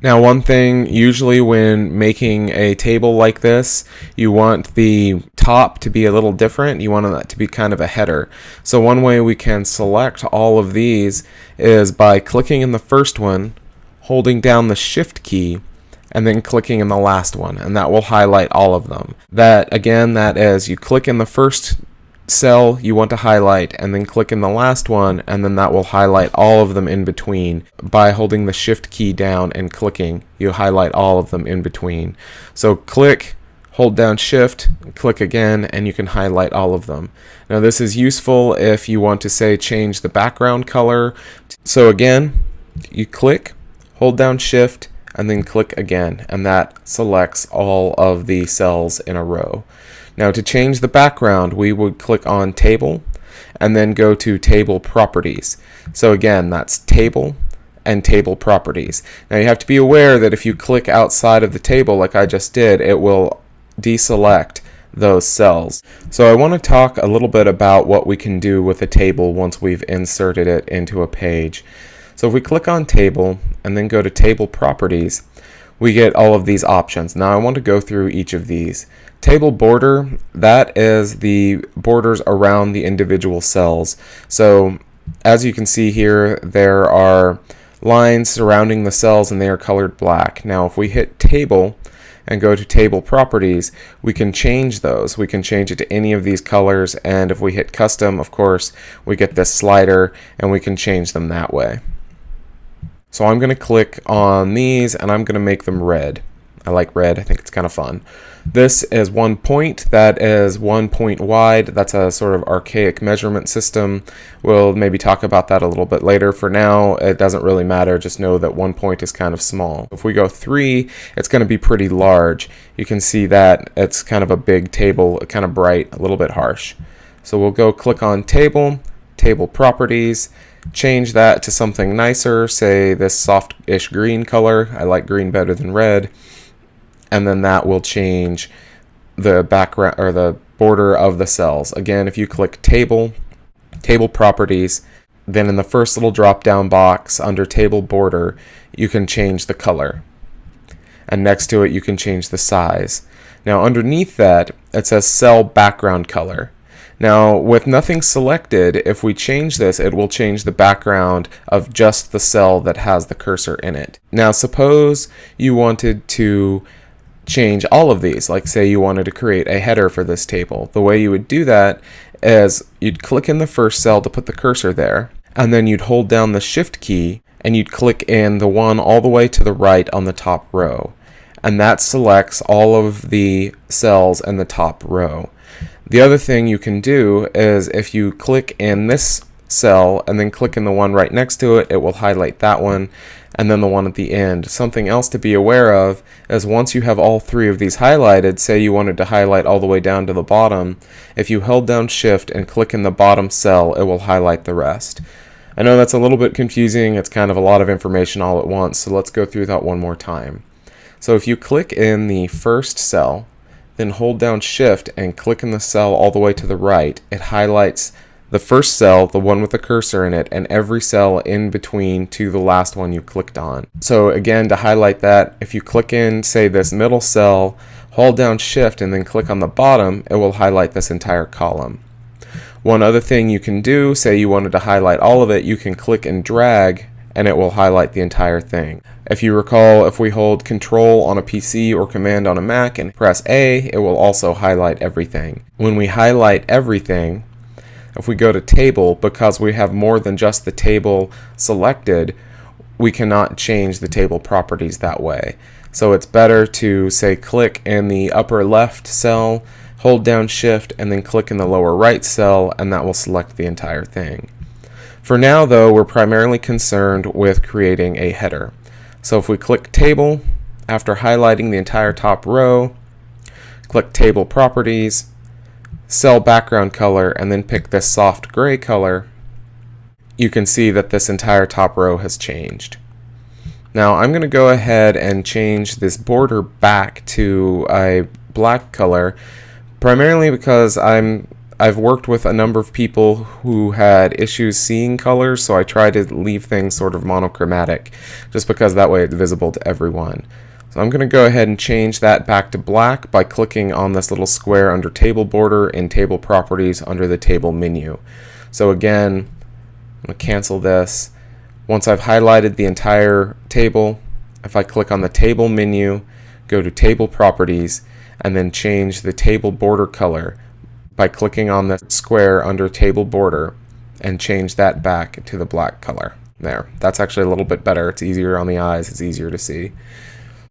Now one thing, usually when making a table like this, you want the top to be a little different. You want that to be kind of a header. So one way we can select all of these is by clicking in the first one, holding down the shift key, and then clicking in the last one, and that will highlight all of them. That, again, that is you click in the first cell you want to highlight and then click in the last one and then that will highlight all of them in between. By holding the shift key down and clicking you highlight all of them in between. So click hold down shift click again and you can highlight all of them. Now this is useful if you want to say change the background color. So again you click hold down shift and then click again and that selects all of the cells in a row now to change the background, we would click on Table and then go to Table Properties. So again, that's Table and Table Properties. Now you have to be aware that if you click outside of the table like I just did, it will deselect those cells. So I want to talk a little bit about what we can do with a table once we've inserted it into a page. So if we click on Table and then go to Table Properties, we get all of these options. Now I want to go through each of these. Table border, that is the borders around the individual cells. So as you can see here, there are lines surrounding the cells and they are colored black. Now if we hit table and go to table properties, we can change those. We can change it to any of these colors and if we hit custom, of course, we get this slider and we can change them that way. So I'm going to click on these and I'm going to make them red. I like red, I think it's kind of fun. This is one point, that is one point wide. That's a sort of archaic measurement system. We'll maybe talk about that a little bit later. For now, it doesn't really matter, just know that one point is kind of small. If we go three, it's going to be pretty large. You can see that it's kind of a big table, kind of bright, a little bit harsh. So we'll go click on table, table properties, change that to something nicer, say this soft-ish green color. I like green better than red. And then that will change the background or the border of the cells. Again, if you click table, table properties, then in the first little drop down box under table border, you can change the color. And next to it, you can change the size. Now underneath that, it says cell background color. Now, with nothing selected, if we change this, it will change the background of just the cell that has the cursor in it. Now, suppose you wanted to change all of these, like say you wanted to create a header for this table. The way you would do that is you'd click in the first cell to put the cursor there, and then you'd hold down the shift key and you'd click in the one all the way to the right on the top row. And that selects all of the cells in the top row. The other thing you can do is if you click in this cell and then click in the one right next to it, it will highlight that one and then the one at the end. Something else to be aware of is once you have all three of these highlighted, say you wanted to highlight all the way down to the bottom, if you held down shift and click in the bottom cell, it will highlight the rest. I know that's a little bit confusing, it's kind of a lot of information all at once, so let's go through that one more time. So if you click in the first cell, then hold down shift and click in the cell all the way to the right. It highlights the first cell, the one with the cursor in it, and every cell in between to the last one you clicked on. So again, to highlight that, if you click in, say this middle cell, hold down shift and then click on the bottom, it will highlight this entire column. One other thing you can do, say you wanted to highlight all of it, you can click and drag and it will highlight the entire thing. If you recall, if we hold Control on a PC or Command on a Mac and press A, it will also highlight everything. When we highlight everything, if we go to Table, because we have more than just the table selected, we cannot change the table properties that way. So it's better to say click in the upper left cell, hold down shift, and then click in the lower right cell, and that will select the entire thing. For now though, we're primarily concerned with creating a header. So if we click Table, after highlighting the entire top row, click Table Properties, Cell Background Color, and then pick this soft gray color, you can see that this entire top row has changed. Now I'm going to go ahead and change this border back to a black color, primarily because I'm I've worked with a number of people who had issues seeing colors, so I try to leave things sort of monochromatic, just because that way it's visible to everyone. So I'm going to go ahead and change that back to black by clicking on this little square under table border and table properties under the table menu. So again, I'm going to cancel this. Once I've highlighted the entire table, if I click on the table menu, go to table properties, and then change the table border color by clicking on the square under table border and change that back to the black color. There, that's actually a little bit better. It's easier on the eyes, it's easier to see.